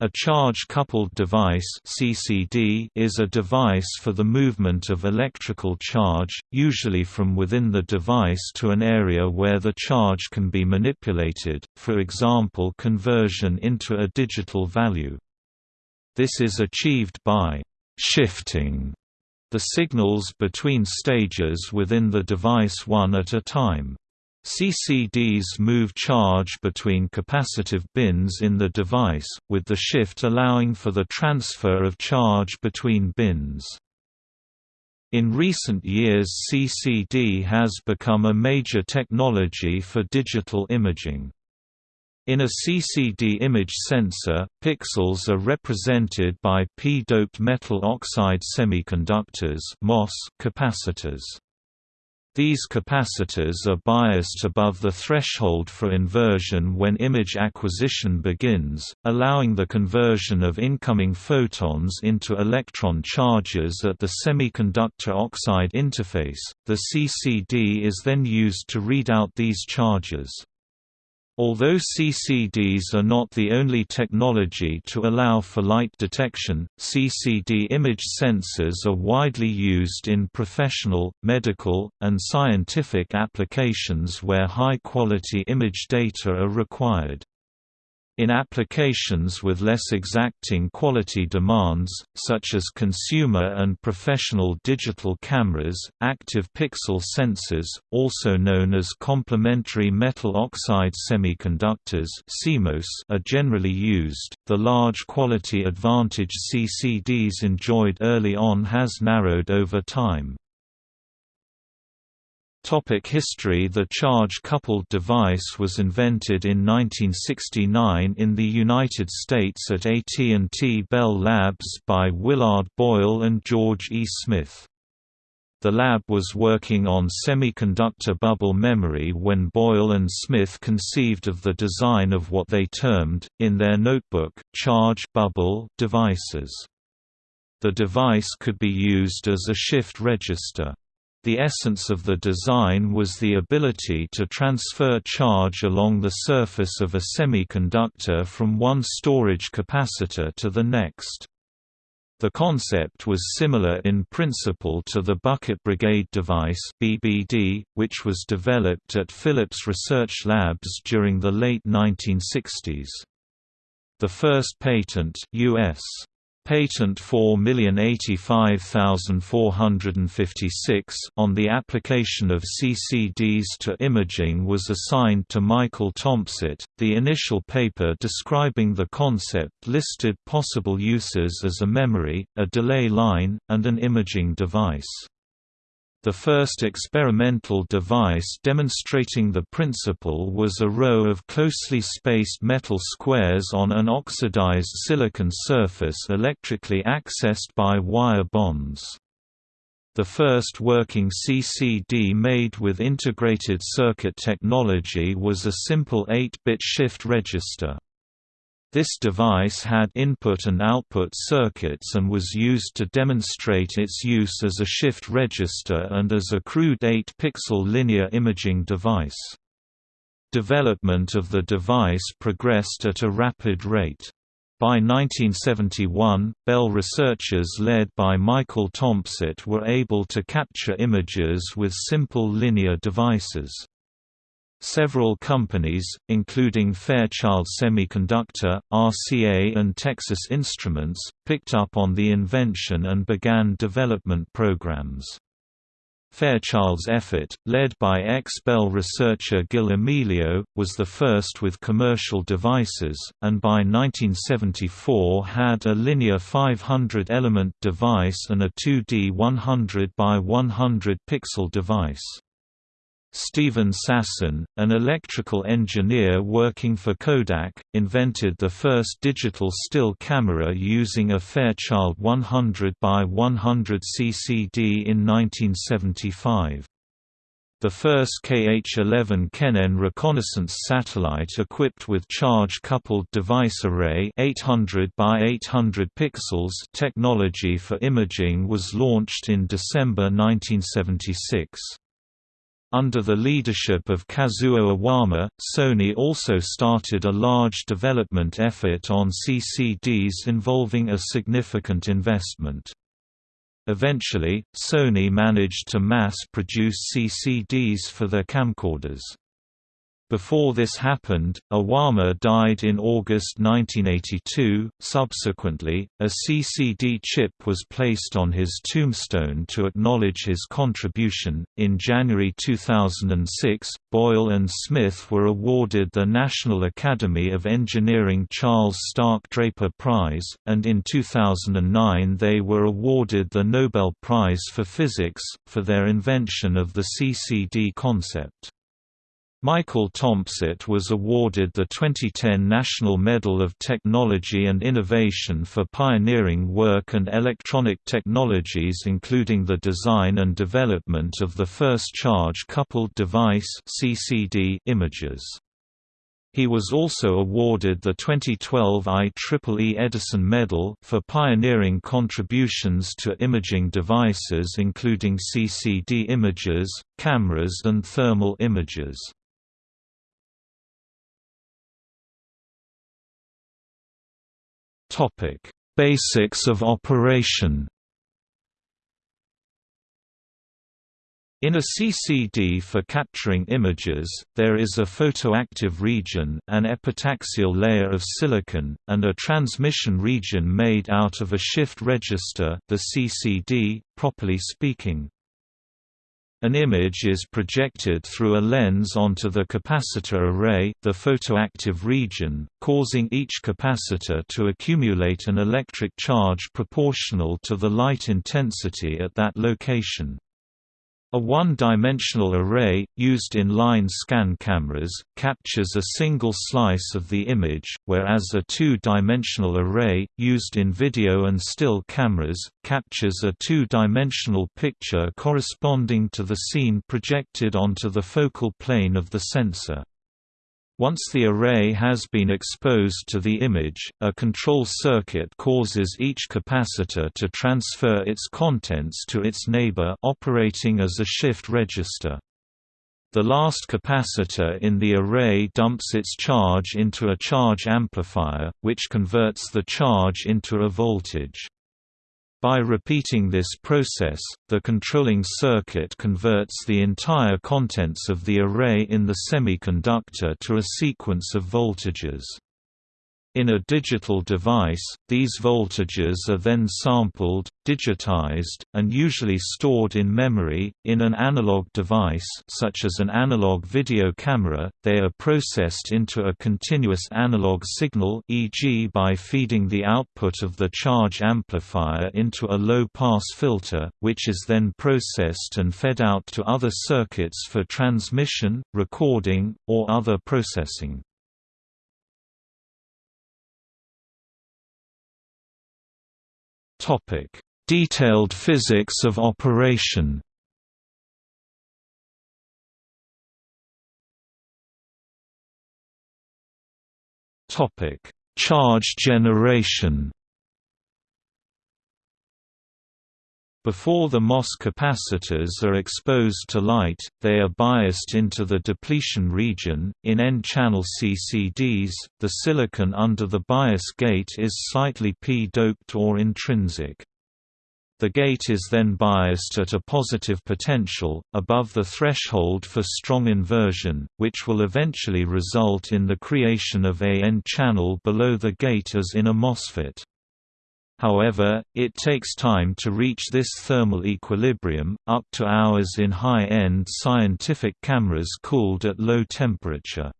A charge-coupled device (CCD) is a device for the movement of electrical charge, usually from within the device to an area where the charge can be manipulated, for example conversion into a digital value. This is achieved by shifting the signals between stages within the device one at a time. CCDs move charge between capacitive bins in the device, with the shift allowing for the transfer of charge between bins. In recent years CCD has become a major technology for digital imaging. In a CCD image sensor, pixels are represented by p-doped metal oxide semiconductors capacitors. These capacitors are biased above the threshold for inversion when image acquisition begins, allowing the conversion of incoming photons into electron charges at the semiconductor oxide interface. The CCD is then used to read out these charges. Although CCDs are not the only technology to allow for light detection, CCD image sensors are widely used in professional, medical, and scientific applications where high-quality image data are required. In applications with less exacting quality demands, such as consumer and professional digital cameras, active pixel sensors, also known as complementary metal oxide semiconductors are generally used. The large quality advantage CCDs enjoyed early on has narrowed over time. Topic history The charge-coupled device was invented in 1969 in the United States at AT&T Bell Labs by Willard Boyle and George E. Smith. The lab was working on semiconductor bubble memory when Boyle and Smith conceived of the design of what they termed, in their notebook, charge bubble devices. The device could be used as a shift register. The essence of the design was the ability to transfer charge along the surface of a semiconductor from one storage capacitor to the next. The concept was similar in principle to the Bucket Brigade device BBD, which was developed at Philips Research Labs during the late 1960s. The first patent US Patent 4085456 on the application of CCDs to imaging was assigned to Michael Tompsett. The initial paper describing the concept listed possible uses as a memory, a delay line, and an imaging device. The first experimental device demonstrating the principle was a row of closely spaced metal squares on an oxidized silicon surface electrically accessed by wire bonds. The first working CCD made with integrated circuit technology was a simple 8-bit shift register. This device had input and output circuits and was used to demonstrate its use as a shift register and as a crude 8-pixel linear imaging device. Development of the device progressed at a rapid rate. By 1971, Bell researchers led by Michael Tompsett were able to capture images with simple linear devices. Several companies, including Fairchild Semiconductor, RCA and Texas Instruments, picked up on the invention and began development programs. Fairchild's effort, led by ex-Bell researcher Gil Amelio, was the first with commercial devices, and by 1974 had a linear 500-element device and a 2D 100 by 100 pixel device. Stephen Sasson, an electrical engineer working for Kodak, invented the first digital still camera using a Fairchild 100 by 100 CCD in 1975. The first KH-11 Kennen reconnaissance satellite equipped with charge-coupled device array 800 by 800 pixels technology for imaging was launched in December 1976. Under the leadership of Kazuo Iwama, Sony also started a large development effort on CCDs involving a significant investment. Eventually, Sony managed to mass-produce CCDs for their camcorders. Before this happened, Iwama died in August 1982. Subsequently, a CCD chip was placed on his tombstone to acknowledge his contribution. In January 2006, Boyle and Smith were awarded the National Academy of Engineering Charles Stark Draper Prize, and in 2009 they were awarded the Nobel Prize for Physics, for their invention of the CCD concept. Michael Tompsett was awarded the 2010 National Medal of Technology and Innovation for pioneering work and electronic technologies including the design and development of the first charge-coupled device CCD imagers. He was also awarded the 2012 IEEE Edison Medal for pioneering contributions to imaging devices including CCD imagers, cameras and thermal imagers. Topic: Basics of operation. In a CCD for capturing images, there is a photoactive region an epitaxial layer of silicon, and a transmission region made out of a shift register the CCD, properly speaking. An image is projected through a lens onto the capacitor array the photoactive region, causing each capacitor to accumulate an electric charge proportional to the light intensity at that location. A one-dimensional array, used in line scan cameras, captures a single slice of the image, whereas a two-dimensional array, used in video and still cameras, captures a two-dimensional picture corresponding to the scene projected onto the focal plane of the sensor. Once the array has been exposed to the image, a control circuit causes each capacitor to transfer its contents to its neighbor operating as a shift register. The last capacitor in the array dumps its charge into a charge amplifier, which converts the charge into a voltage. By repeating this process, the controlling circuit converts the entire contents of the array in the semiconductor to a sequence of voltages. In a digital device, these voltages are then sampled, digitized, and usually stored in memory. In an analog device such as an analog video camera, they are processed into a continuous analog signal e.g. by feeding the output of the charge amplifier into a low-pass filter, which is then processed and fed out to other circuits for transmission, recording, or other processing. Topic: Detailed physics of operation. Topic: Charge generation. Before the MOS capacitors are exposed to light, they are biased into the depletion region. In N-channel CCDs, the silicon under the bias gate is slightly p-doped or intrinsic. The gate is then biased at a positive potential, above the threshold for strong inversion, which will eventually result in the creation of a N-channel below the gate as in a MOSFET. However, it takes time to reach this thermal equilibrium, up to hours in high-end scientific cameras cooled at low temperature.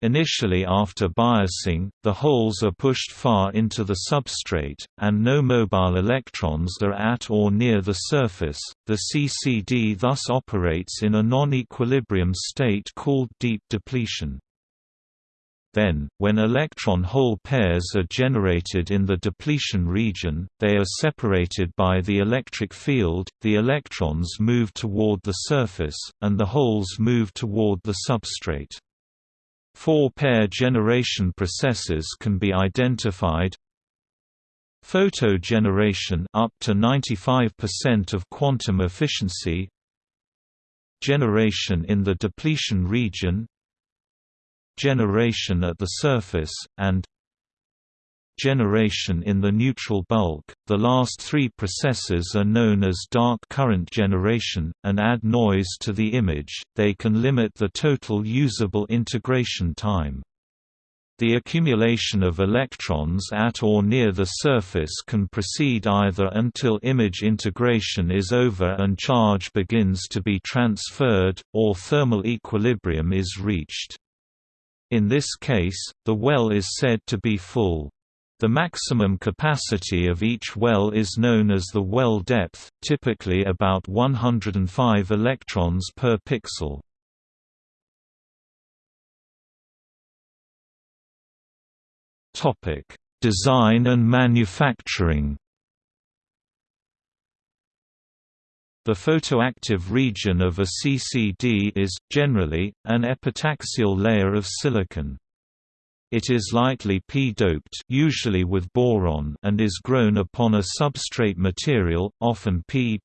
Initially after biasing, the holes are pushed far into the substrate, and no mobile electrons are at or near the surface. The CCD thus operates in a non-equilibrium state called deep depletion. Then, when electron-hole pairs are generated in the depletion region, they are separated by the electric field, the electrons move toward the surface, and the holes move toward the substrate. Four pair generation processes can be identified Photo generation up to 95% of quantum efficiency generation in the depletion region generation at the surface, and generation in the neutral bulk. The last three processes are known as dark current generation, and add noise to the image, they can limit the total usable integration time. The accumulation of electrons at or near the surface can proceed either until image integration is over and charge begins to be transferred, or thermal equilibrium is reached. In this case, the well is said to be full. The maximum capacity of each well is known as the well depth, typically about 105 electrons per pixel. Topic: Design and manufacturing. The photoactive region of a CCD is, generally, an epitaxial layer of silicon. It is lightly p-doped usually with boron and is grown upon a substrate material, often P++.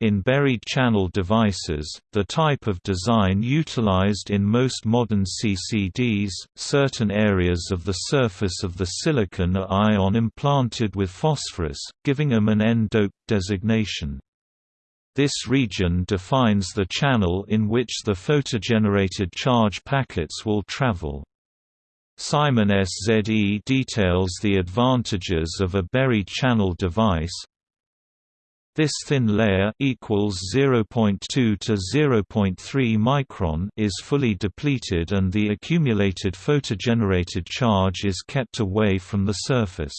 In buried channel devices, the type of design utilized in most modern CCDs, certain areas of the surface of the silicon are ion implanted with phosphorus, giving them an N-doped designation. This region defines the channel in which the photogenerated charge packets will travel. Simon SZE details the advantages of a buried channel device. This thin layer equals 0.2 to 0.3 micron is fully depleted and the accumulated photogenerated charge is kept away from the surface.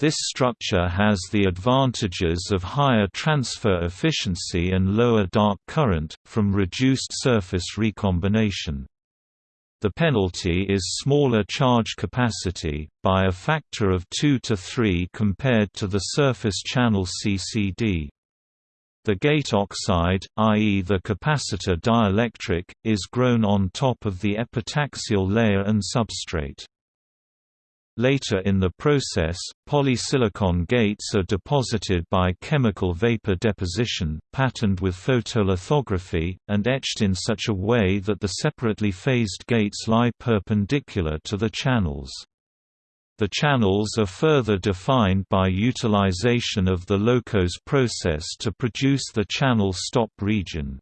This structure has the advantages of higher transfer efficiency and lower dark current, from reduced surface recombination. The penalty is smaller charge capacity, by a factor of 2 to 3 compared to the surface channel CCD. The gate oxide, i.e. the capacitor dielectric, is grown on top of the epitaxial layer and substrate. Later in the process, polysilicon gates are deposited by chemical vapor deposition, patterned with photolithography, and etched in such a way that the separately phased gates lie perpendicular to the channels. The channels are further defined by utilization of the LOCOS process to produce the channel stop region.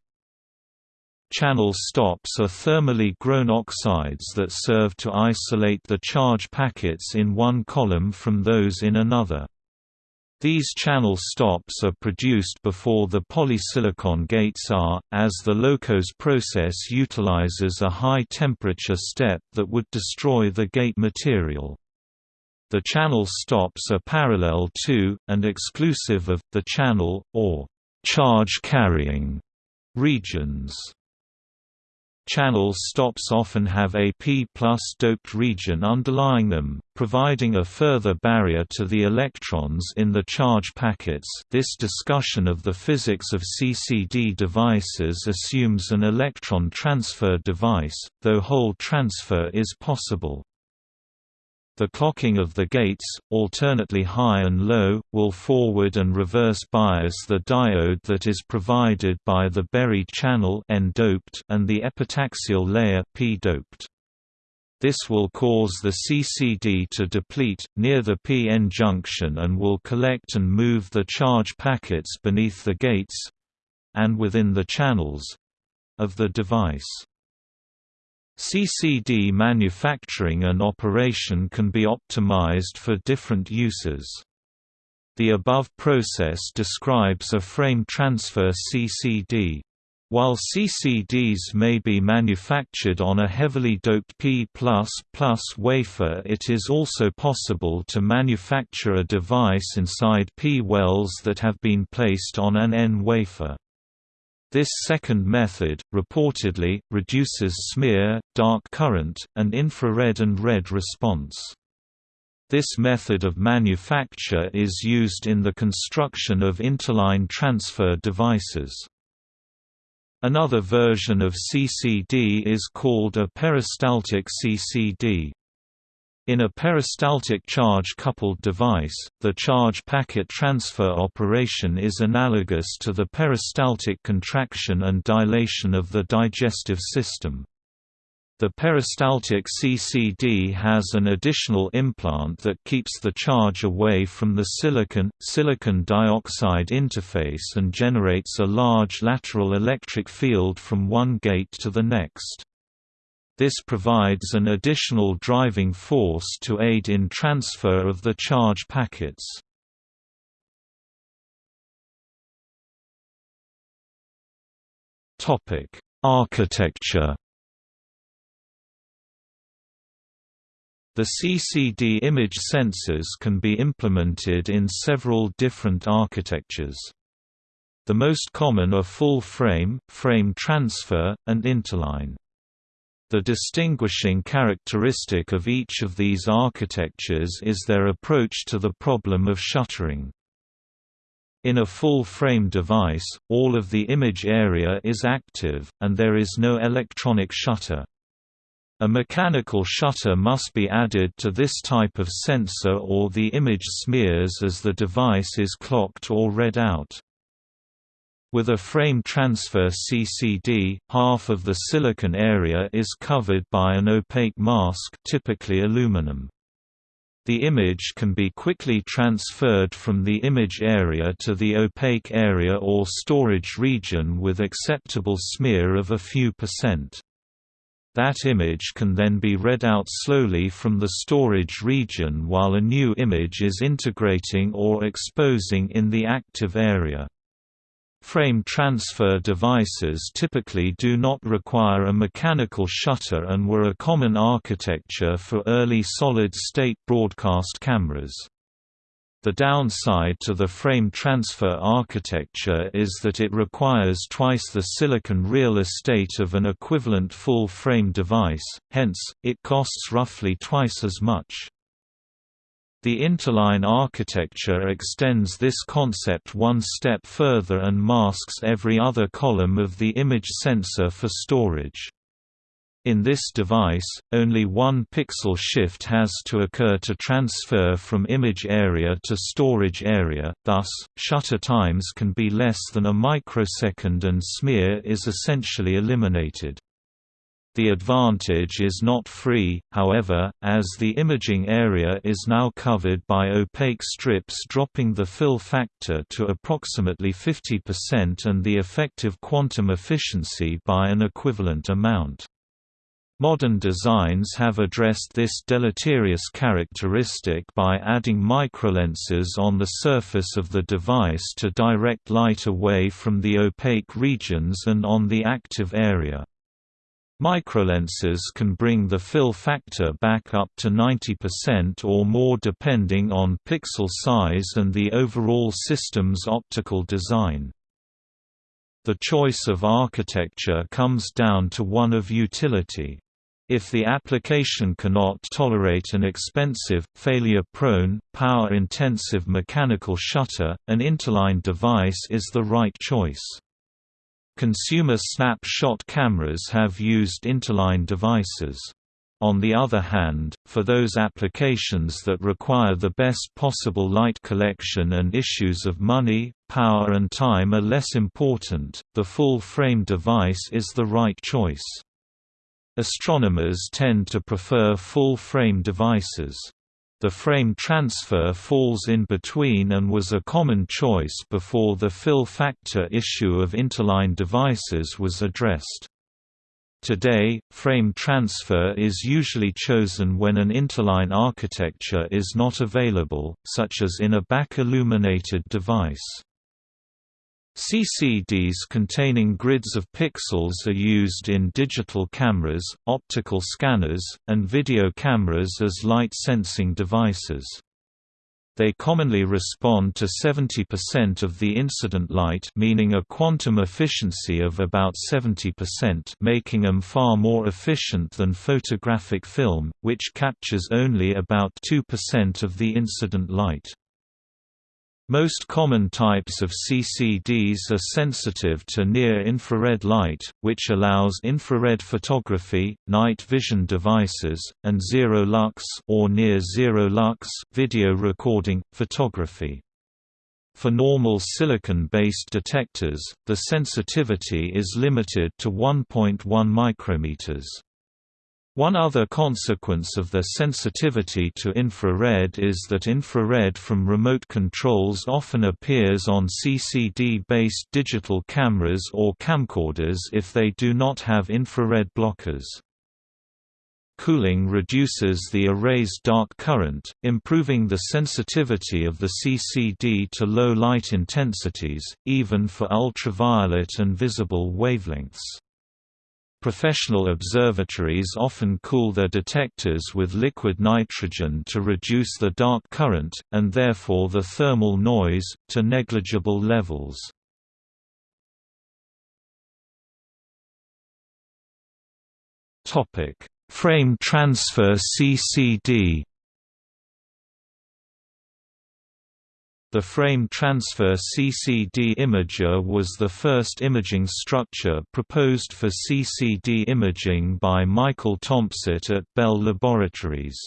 Channel stops are thermally grown oxides that serve to isolate the charge packets in one column from those in another. These channel stops are produced before the polysilicon gates are, as the LOCOS process utilizes a high-temperature step that would destroy the gate material. The channel stops are parallel to, and exclusive of, the channel, or charge-carrying regions. Channel stops often have a P plus doped region underlying them, providing a further barrier to the electrons in the charge packets this discussion of the physics of CCD devices assumes an electron transfer device, though hole transfer is possible. The clocking of the gates, alternately high and low, will forward and reverse bias the diode that is provided by the buried channel and the epitaxial layer P-doped. This will cause the CCD to deplete, near the p-n junction and will collect and move the charge packets beneath the gates—and within the channels—of the device. CCD manufacturing and operation can be optimized for different uses. The above process describes a frame transfer CCD. While CCDs may be manufactured on a heavily doped P++ wafer it is also possible to manufacture a device inside P wells that have been placed on an N wafer. This second method, reportedly, reduces smear, dark current, and infrared and red response. This method of manufacture is used in the construction of interline transfer devices. Another version of CCD is called a peristaltic CCD. In a peristaltic charge-coupled device, the charge packet transfer operation is analogous to the peristaltic contraction and dilation of the digestive system. The peristaltic CCD has an additional implant that keeps the charge away from the silicon, silicon dioxide interface and generates a large lateral electric field from one gate to the next. This provides an additional driving force to aid in transfer of the charge packets. Topic: Architecture The CCD image sensors can be implemented in several different architectures. The most common are full frame, frame transfer, and interline. The distinguishing characteristic of each of these architectures is their approach to the problem of shuttering. In a full-frame device, all of the image area is active, and there is no electronic shutter. A mechanical shutter must be added to this type of sensor or the image smears as the device is clocked or read out. With a frame transfer CCD, half of the silicon area is covered by an opaque mask typically aluminum. The image can be quickly transferred from the image area to the opaque area or storage region with acceptable smear of a few percent. That image can then be read out slowly from the storage region while a new image is integrating or exposing in the active area. Frame transfer devices typically do not require a mechanical shutter and were a common architecture for early solid-state broadcast cameras. The downside to the frame transfer architecture is that it requires twice the silicon real estate of an equivalent full-frame device, hence, it costs roughly twice as much. The interline architecture extends this concept one step further and masks every other column of the image sensor for storage. In this device, only one pixel shift has to occur to transfer from image area to storage area, thus, shutter times can be less than a microsecond and smear is essentially eliminated. The advantage is not free, however, as the imaging area is now covered by opaque strips dropping the fill factor to approximately 50% and the effective quantum efficiency by an equivalent amount. Modern designs have addressed this deleterious characteristic by adding microlenses on the surface of the device to direct light away from the opaque regions and on the active area. Microlenses can bring the fill factor back up to 90% or more depending on pixel size and the overall system's optical design. The choice of architecture comes down to one of utility. If the application cannot tolerate an expensive, failure-prone, power-intensive mechanical shutter, an interline device is the right choice. Consumer snapshot cameras have used interline devices. On the other hand, for those applications that require the best possible light collection and issues of money, power and time are less important, the full-frame device is the right choice. Astronomers tend to prefer full-frame devices. The frame transfer falls in between and was a common choice before the fill factor issue of interline devices was addressed. Today, frame transfer is usually chosen when an interline architecture is not available, such as in a back-illuminated device. CCDs containing grids of pixels are used in digital cameras, optical scanners, and video cameras as light-sensing devices. They commonly respond to 70% of the incident light meaning a quantum efficiency of about 70% making them far more efficient than photographic film, which captures only about 2% of the incident light. Most common types of CCDs are sensitive to near-infrared light, which allows infrared photography, night vision devices, and zero-lux or near-zero-lux video recording, photography. For normal silicon-based detectors, the sensitivity is limited to 1.1 micrometers. One other consequence of their sensitivity to infrared is that infrared from remote controls often appears on CCD-based digital cameras or camcorders if they do not have infrared blockers. Cooling reduces the array's dark current, improving the sensitivity of the CCD to low light intensities, even for ultraviolet and visible wavelengths. Professional observatories often cool their detectors with liquid nitrogen to reduce the dark current, and therefore the thermal noise, to negligible levels. Frame transfer CCD The frame transfer CCD imager was the first imaging structure proposed for CCD imaging by Michael Tompsett at Bell Laboratories.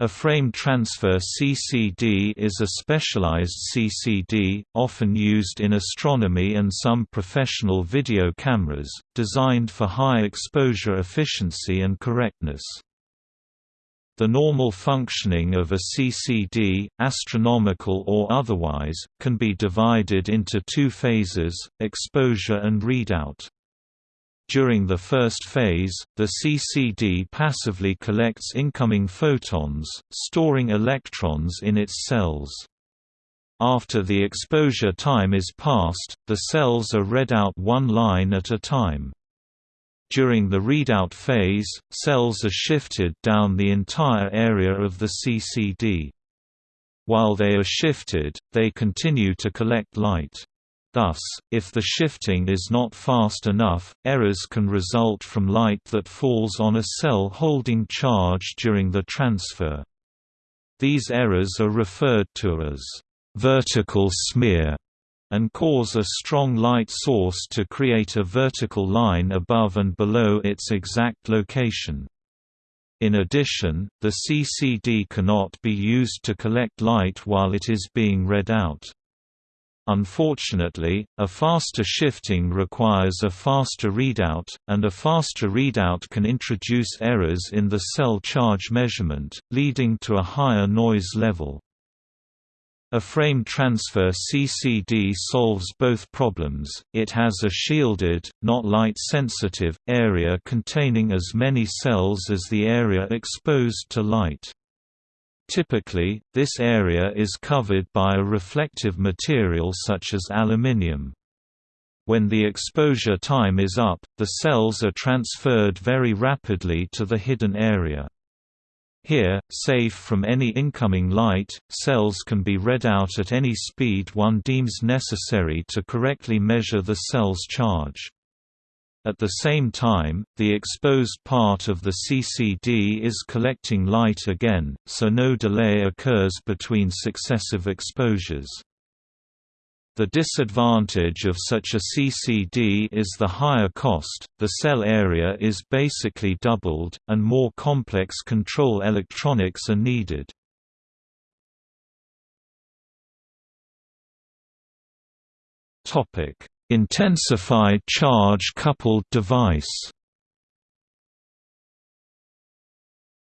A frame transfer CCD is a specialized CCD, often used in astronomy and some professional video cameras, designed for high exposure efficiency and correctness. The normal functioning of a CCD, astronomical or otherwise, can be divided into two phases, exposure and readout. During the first phase, the CCD passively collects incoming photons, storing electrons in its cells. After the exposure time is passed, the cells are read out one line at a time. During the readout phase, cells are shifted down the entire area of the CCD. While they are shifted, they continue to collect light. Thus, if the shifting is not fast enough, errors can result from light that falls on a cell holding charge during the transfer. These errors are referred to as vertical smear and cause a strong light source to create a vertical line above and below its exact location. In addition, the CCD cannot be used to collect light while it is being read out. Unfortunately, a faster shifting requires a faster readout, and a faster readout can introduce errors in the cell charge measurement, leading to a higher noise level. A frame transfer CCD solves both problems, it has a shielded, not light-sensitive, area containing as many cells as the area exposed to light. Typically, this area is covered by a reflective material such as aluminium. When the exposure time is up, the cells are transferred very rapidly to the hidden area. Here, safe from any incoming light, cells can be read out at any speed one deems necessary to correctly measure the cell's charge. At the same time, the exposed part of the CCD is collecting light again, so no delay occurs between successive exposures. The disadvantage of such a CCD is the higher cost, the cell area is basically doubled, and more complex control electronics are needed. Intensified charge coupled device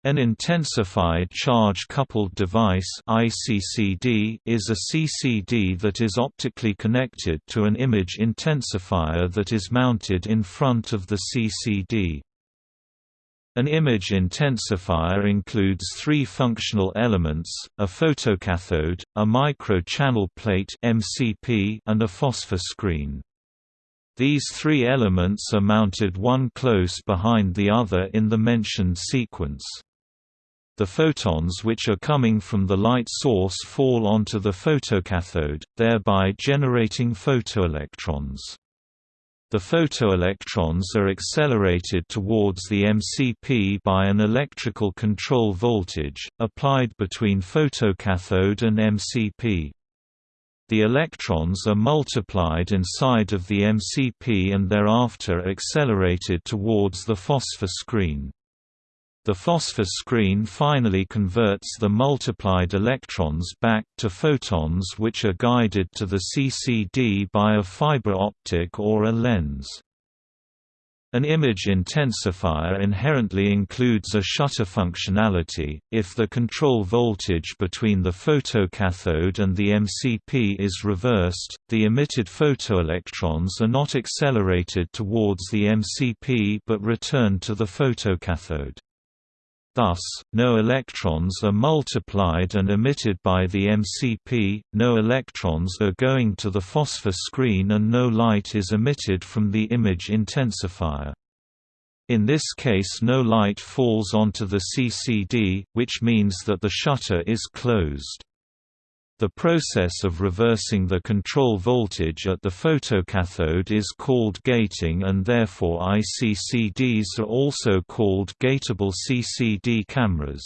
An intensified charge-coupled device ICCD is a CCD that is optically connected to an image intensifier that is mounted in front of the CCD. An image intensifier includes three functional elements, a photocathode, a micro-channel plate and a phosphor screen. These three elements are mounted one close behind the other in the mentioned sequence. The photons which are coming from the light source fall onto the photocathode, thereby generating photoelectrons. The photoelectrons are accelerated towards the MCP by an electrical control voltage, applied between photocathode and MCP. The electrons are multiplied inside of the MCP and thereafter accelerated towards the phosphor screen. The phosphor screen finally converts the multiplied electrons back to photons which are guided to the CCD by a fiber optic or a lens. An image intensifier inherently includes a shutter functionality. If the control voltage between the photocathode and the MCP is reversed, the emitted photoelectrons are not accelerated towards the MCP but return to the photocathode. Thus, no electrons are multiplied and emitted by the MCP, no electrons are going to the phosphor screen and no light is emitted from the image intensifier. In this case no light falls onto the CCD, which means that the shutter is closed. The process of reversing the control voltage at the photocathode is called gating and therefore ICCDs are also called gateable CCD cameras.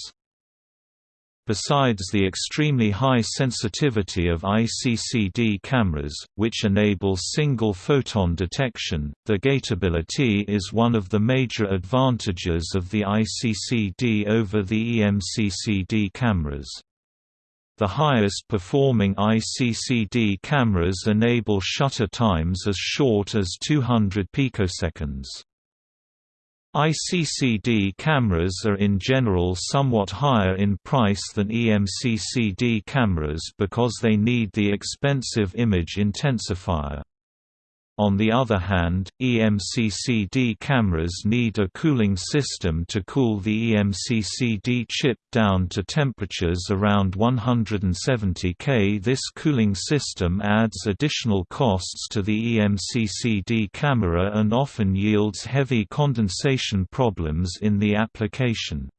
Besides the extremely high sensitivity of ICCD cameras, which enable single photon detection, the gateability is one of the major advantages of the ICCD over the EMCCD cameras. The highest performing ICCD cameras enable shutter times as short as 200 picoseconds. ICCD cameras are in general somewhat higher in price than EMCCD cameras because they need the expensive image intensifier. On the other hand, EMCCD cameras need a cooling system to cool the EMCCD chip down to temperatures around 170 K. This cooling system adds additional costs to the EMCCD camera and often yields heavy condensation problems in the application.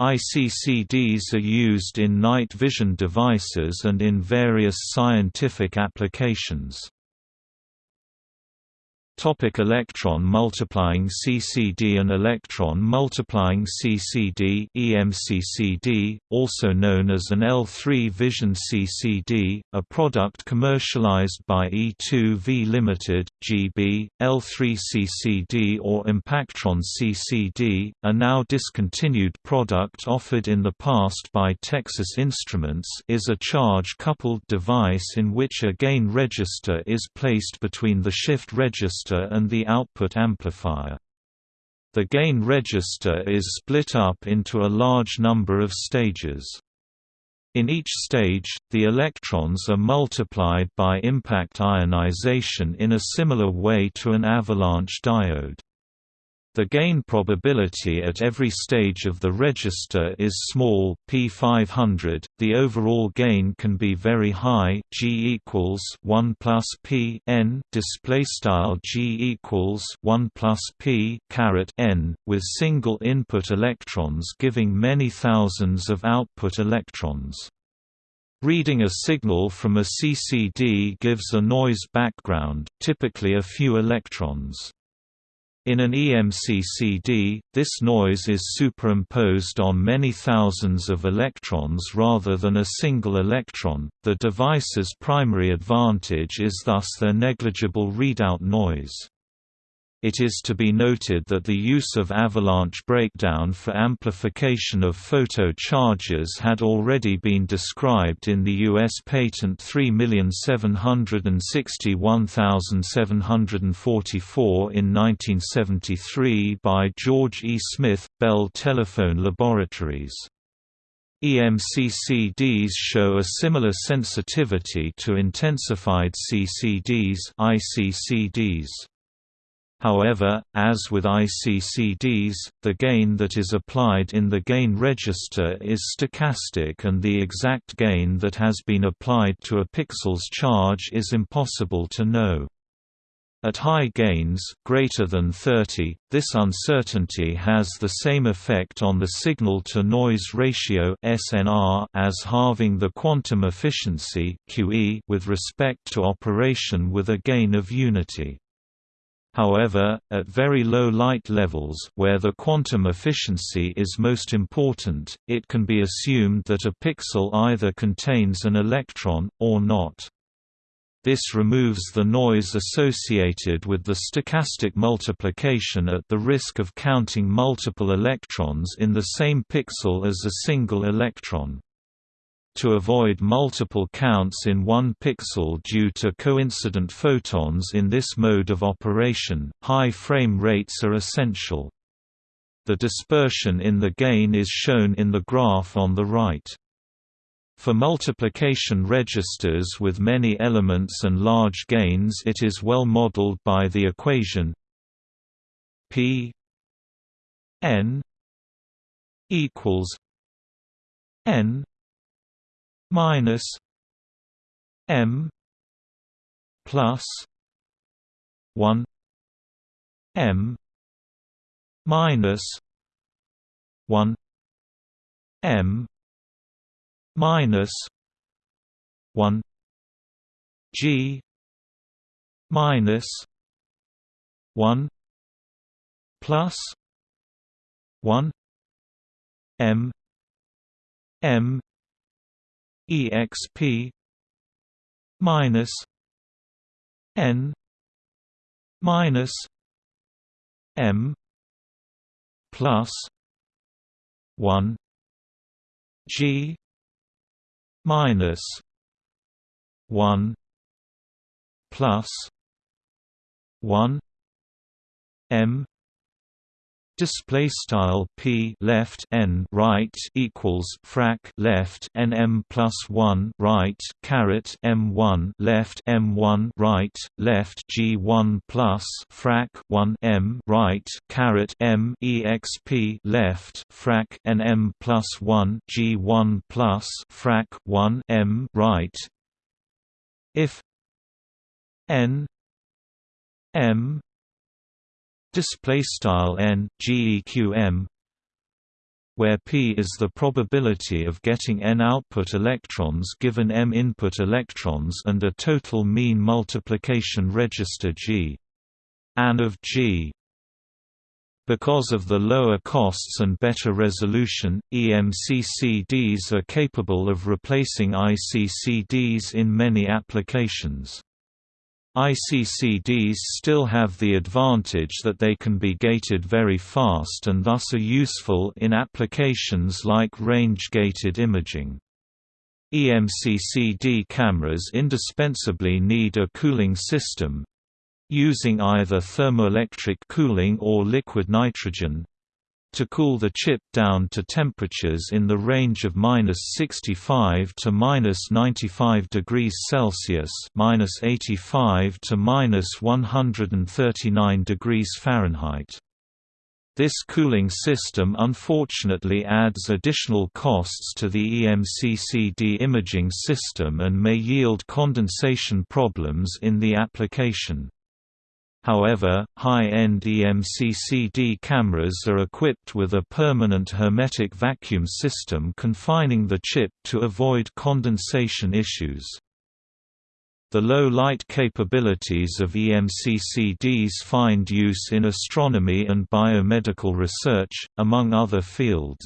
ICCDs are used in night vision devices and in various scientific applications. Topic electron multiplying CCD An electron multiplying CCD EMCCD, also known as an L3 Vision CCD, a product commercialized by E2V Limited, GB, L3 CCD or Impactron CCD, a now discontinued product offered in the past by Texas Instruments is a charge-coupled device in which a gain register is placed between the shift register register and the output amplifier. The gain register is split up into a large number of stages. In each stage, the electrons are multiplied by impact ionization in a similar way to an avalanche diode. The gain probability at every stage of the register is small p500. The overall gain can be very high, G equals 1 plus p n. Display style G equals 1 plus p caret n, with single input electrons giving many thousands of output electrons. Reading a signal from a CCD gives a noise background, typically a few electrons. In an EMCCD, this noise is superimposed on many thousands of electrons rather than a single electron. The device's primary advantage is thus their negligible readout noise. It is to be noted that the use of avalanche breakdown for amplification of photo charges had already been described in the U.S. Patent 3761744 in 1973 by George E. Smith, Bell Telephone Laboratories. EMCCDs show a similar sensitivity to intensified CCDs ICCDs. However, as with ICCDs, the gain that is applied in the gain register is stochastic and the exact gain that has been applied to a pixel's charge is impossible to know. At high gains greater than 30, this uncertainty has the same effect on the signal-to-noise ratio (SNR) as halving the quantum efficiency (QE) with respect to operation with a gain of unity. However, at very low light levels where the quantum efficiency is most important, it can be assumed that a pixel either contains an electron, or not. This removes the noise associated with the stochastic multiplication at the risk of counting multiple electrons in the same pixel as a single electron. To avoid multiple counts in one pixel due to coincident photons in this mode of operation, high frame rates are essential. The dispersion in the gain is shown in the graph on the right. For multiplication registers with many elements and large gains it is well modeled by the equation p n equals n minus M plus one M minus one M minus one G minus one plus one M M exp minus n minus m plus 1 g minus 1 plus 1 m Display style p left n right equals frac left n m plus one right caret m one left m one right left g one plus frac one m right caret m exp left frac n m plus one g one plus frac one m right. If n m display style n geqm where p is the probability of getting n output electrons given m input electrons and a total mean multiplication register g and of g because of the lower costs and better resolution, EMCCDs are capable of replacing ICCDs in many applications. ICCDs still have the advantage that they can be gated very fast and thus are useful in applications like range-gated imaging. EMCCD cameras indispensably need a cooling system, using either thermoelectric cooling or liquid nitrogen, to cool the chip down to temperatures in the range of minus 65 to minus 95 degrees Celsius, minus 85 to minus 139 degrees Fahrenheit. This cooling system unfortunately adds additional costs to the EMCCD imaging system and may yield condensation problems in the application. However, high-end EMCCD cameras are equipped with a permanent hermetic vacuum system confining the chip to avoid condensation issues. The low light capabilities of EMCCDs find use in astronomy and biomedical research, among other fields.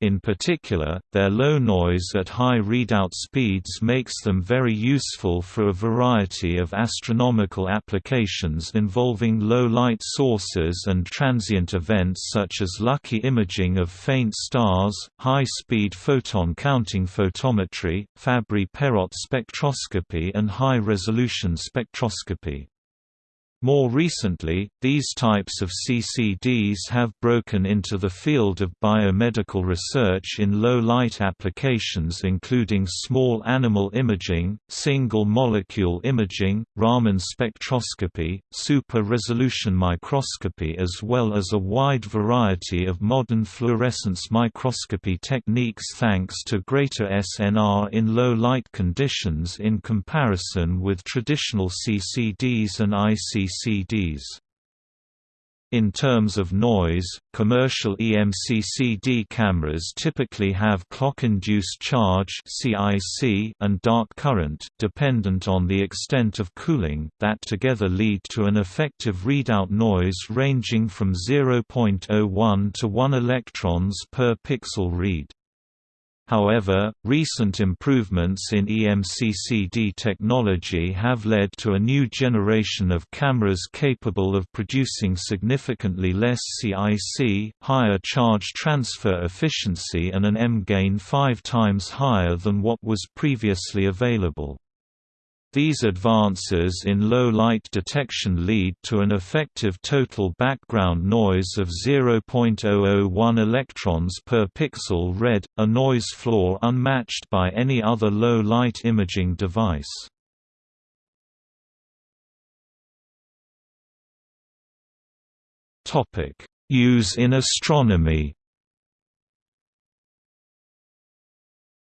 In particular, their low noise at high readout speeds makes them very useful for a variety of astronomical applications involving low light sources and transient events such as lucky imaging of faint stars, high-speed photon counting photometry, Fabry-Perot spectroscopy and high-resolution spectroscopy. More recently, these types of CCDs have broken into the field of biomedical research in low-light applications including small animal imaging, single-molecule imaging, Raman spectroscopy, super-resolution microscopy as well as a wide variety of modern fluorescence microscopy techniques thanks to greater SNR in low-light conditions in comparison with traditional CCDs and ICCDs. CDs. In terms of noise, commercial EMCCD cameras typically have clock-induced charge and dark current dependent on the extent of cooling that together lead to an effective readout noise ranging from 0.01 to 1 electrons per pixel read. However, recent improvements in EMCCD technology have led to a new generation of cameras capable of producing significantly less CIC, higher charge transfer efficiency and an M-gain five times higher than what was previously available. These advances in low light detection lead to an effective total background noise of 0.001 electrons per pixel read, a noise floor unmatched by any other low light imaging device. Use in astronomy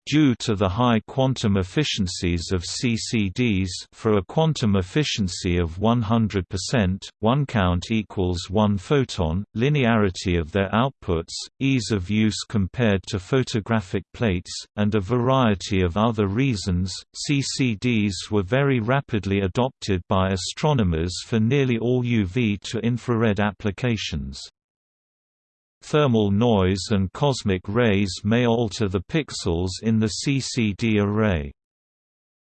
Due to the high quantum efficiencies of CCDs for a quantum efficiency of 100%, one count equals one photon, linearity of their outputs, ease of use compared to photographic plates, and a variety of other reasons, CCDs were very rapidly adopted by astronomers for nearly all UV to infrared applications. Thermal noise and cosmic rays may alter the pixels in the CCD array.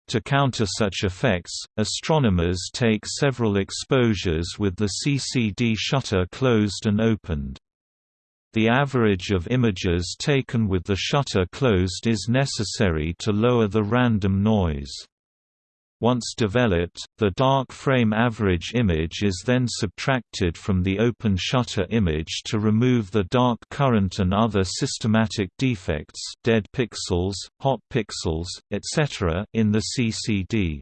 To counter such effects, astronomers take several exposures with the CCD shutter closed and opened. The average of images taken with the shutter closed is necessary to lower the random noise. Once developed, the dark frame average image is then subtracted from the open shutter image to remove the dark current and other systematic defects dead pixels, hot pixels, etc. in the CCD.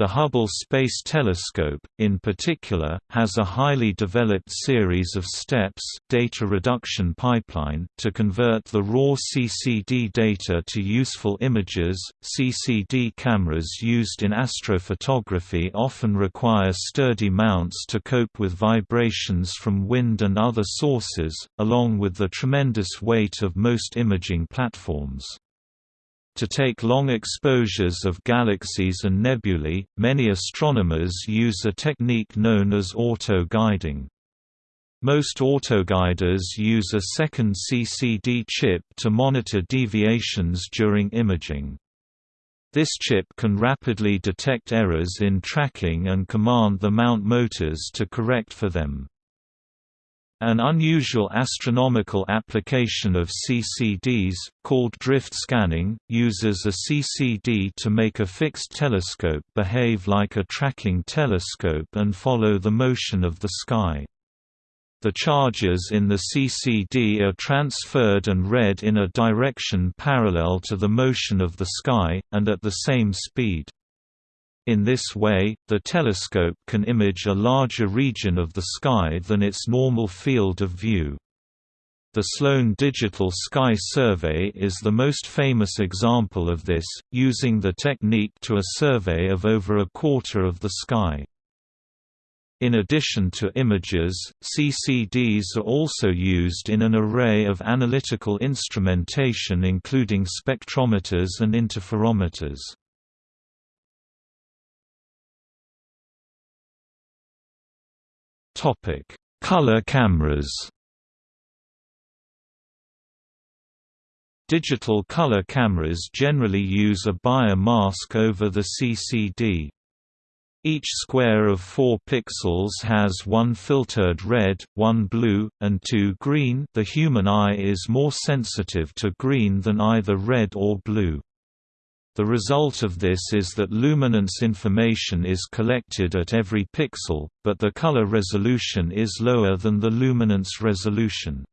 The Hubble Space Telescope, in particular, has a highly developed series of steps data reduction pipeline to convert the raw CCD data to useful images. CCD cameras used in astrophotography often require sturdy mounts to cope with vibrations from wind and other sources, along with the tremendous weight of most imaging platforms. To take long exposures of galaxies and nebulae, many astronomers use a technique known as auto-guiding. Most autoguiders use a second CCD chip to monitor deviations during imaging. This chip can rapidly detect errors in tracking and command the mount motors to correct for them. An unusual astronomical application of CCDs, called drift scanning, uses a CCD to make a fixed telescope behave like a tracking telescope and follow the motion of the sky. The charges in the CCD are transferred and read in a direction parallel to the motion of the sky, and at the same speed. In this way, the telescope can image a larger region of the sky than its normal field of view. The Sloan Digital Sky Survey is the most famous example of this, using the technique to a survey of over a quarter of the sky. In addition to images, CCDs are also used in an array of analytical instrumentation including spectrometers and interferometers. Topic: Color cameras. Digital color cameras generally use a Bayer mask over the CCD. Each square of 4 pixels has one filtered red, one blue, and two green the human eye is more sensitive to green than either red or blue. The result of this is that luminance information is collected at every pixel, but the color resolution is lower than the luminance resolution.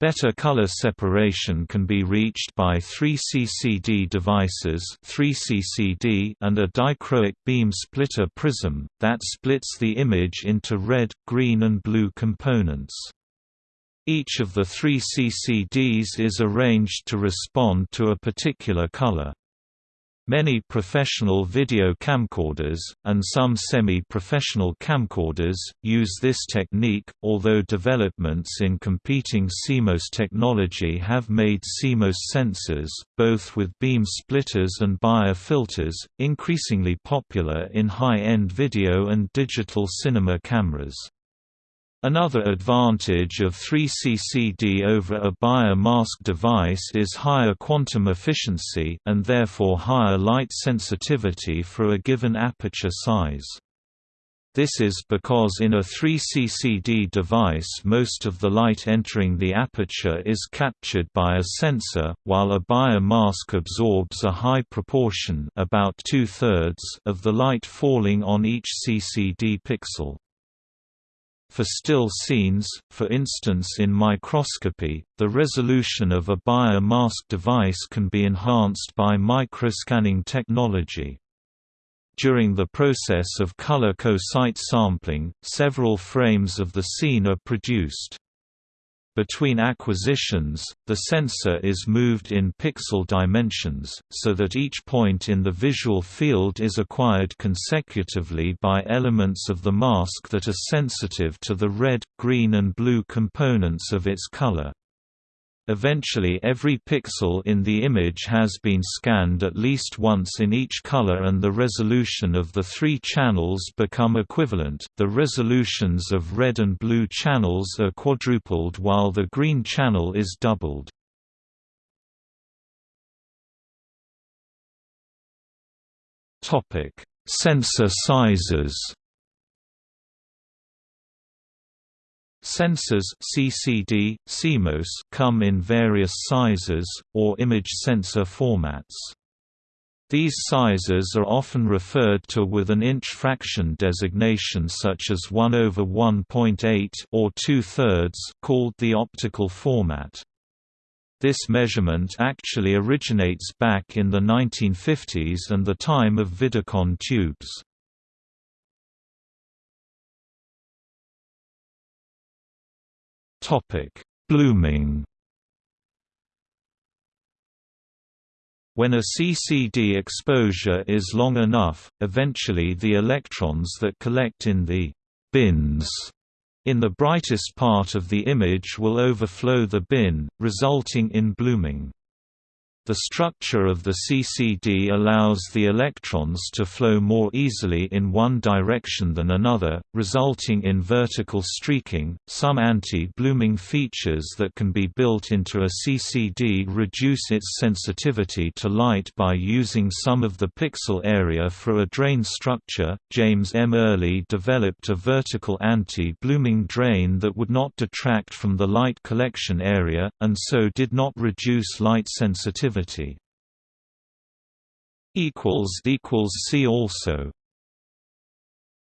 Better color separation can be reached by three CCD devices 3CCD and a dichroic beam splitter prism, that splits the image into red, green and blue components. Each of the three CCDs is arranged to respond to a particular color. Many professional video camcorders, and some semi-professional camcorders, use this technique, although developments in competing CMOS technology have made CMOS sensors, both with beam splitters and Bayer filters, increasingly popular in high-end video and digital cinema cameras. Another advantage of 3CCD over a Bayer mask device is higher quantum efficiency and therefore higher light sensitivity for a given aperture size. This is because in a 3CCD device most of the light entering the aperture is captured by a sensor, while a Bayer mask absorbs a high proportion about two-thirds of the light falling on each CCD pixel. For still scenes, for instance in microscopy, the resolution of a Bayer mask device can be enhanced by microscanning technology. During the process of color co-site sampling, several frames of the scene are produced. Between acquisitions, the sensor is moved in pixel dimensions, so that each point in the visual field is acquired consecutively by elements of the mask that are sensitive to the red, green and blue components of its color. Eventually every pixel in the image has been scanned at least once in each color and the resolution of the three channels become equivalent. The resolutions of red and blue channels are quadrupled while the green channel is doubled. Topic: Sensor sizes. Sensors CCD, CMOS come in various sizes, or image sensor formats. These sizes are often referred to with an inch fraction designation such as 1 over 1.8 or 2 thirds called the optical format. This measurement actually originates back in the 1950s and the time of Vidicon tubes. Topic: Blooming. When a CCD exposure is long enough, eventually the electrons that collect in the bins in the brightest part of the image will overflow the bin, resulting in blooming. The structure of the CCD allows the electrons to flow more easily in one direction than another, resulting in vertical streaking. Some anti-blooming features that can be built into a CCD reduce its sensitivity to light by using some of the pixel area for a drain structure. James M. Early developed a vertical anti-blooming drain that would not detract from the light collection area, and so did not reduce light sensitivity equals see also